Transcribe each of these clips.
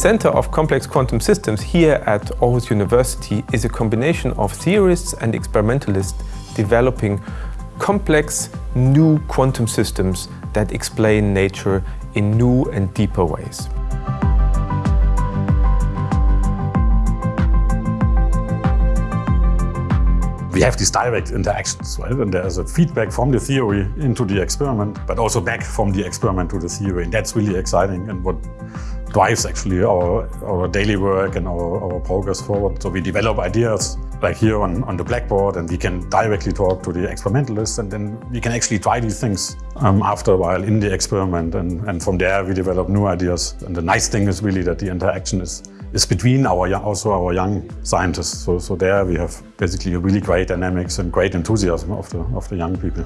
Center of Complex Quantum Systems here at Aarhus University is a combination of theorists and experimentalists developing complex new quantum systems that explain nature in new and deeper ways. we have these direct interactions, right? And there's a feedback from the theory into the experiment, but also back from the experiment to the theory. And that's really exciting and what drives actually our, our daily work and our, our progress forward. So we develop ideas like here on, on the blackboard and we can directly talk to the experimentalists and then we can actually try these things um, after a while in the experiment and, and from there we develop new ideas. And the nice thing is really that the interaction is is between our also our young scientists. So, so there we have basically a really great dynamics and great enthusiasm of the, of the young people.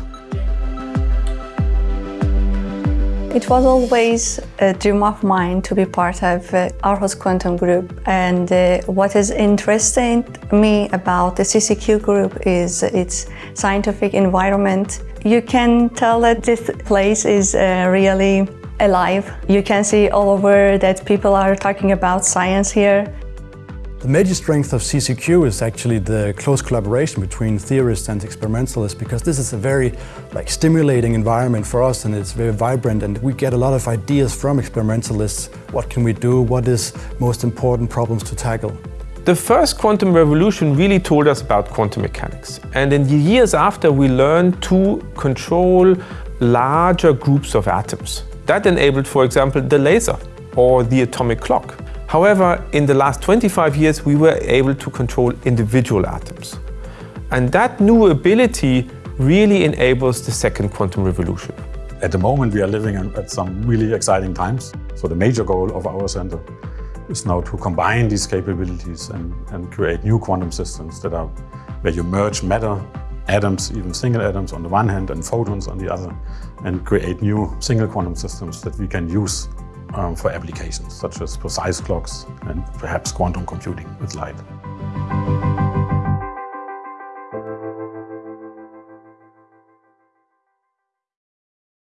It was always a dream of mine to be part of uh, Aarhus Quantum Group and uh, what is interesting me about the CCQ group is its scientific environment. You can tell that this place is uh, really alive. You can see all over that people are talking about science here. The major strength of CCQ is actually the close collaboration between theorists and experimentalists because this is a very like stimulating environment for us and it's very vibrant and we get a lot of ideas from experimentalists. What can we do? What is most important problems to tackle? The first quantum revolution really told us about quantum mechanics. And in the years after, we learned to control larger groups of atoms. That enabled, for example, the laser or the atomic clock. However, in the last 25 years, we were able to control individual atoms. And that new ability really enables the second quantum revolution. At the moment, we are living at some really exciting times. So the major goal of our center is now to combine these capabilities and, and create new quantum systems that are where you merge matter atoms, even single atoms on the one hand and photons on the other, and create new single quantum systems that we can use um, for applications such as precise clocks and perhaps quantum computing with light.